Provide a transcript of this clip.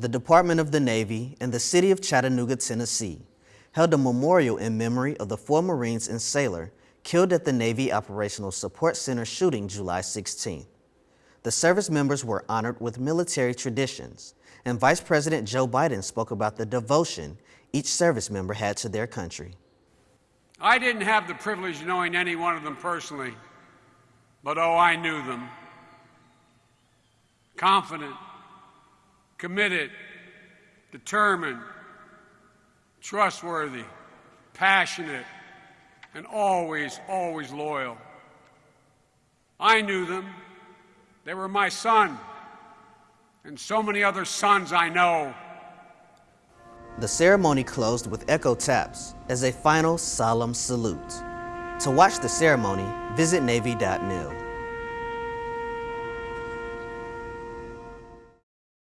the Department of the Navy, and the City of Chattanooga, Tennessee held a memorial in memory of the four Marines and sailor killed at the Navy Operational Support Center shooting July 16th. The service members were honored with military traditions, and Vice President Joe Biden spoke about the devotion each service member had to their country. I didn't have the privilege of knowing any one of them personally, but oh, I knew them. Confident, committed, determined, trustworthy, passionate, and always, always loyal. I knew them. They were my son, and so many other sons I know. The ceremony closed with echo taps as a final solemn salute. To watch the ceremony, visit Navy.mil.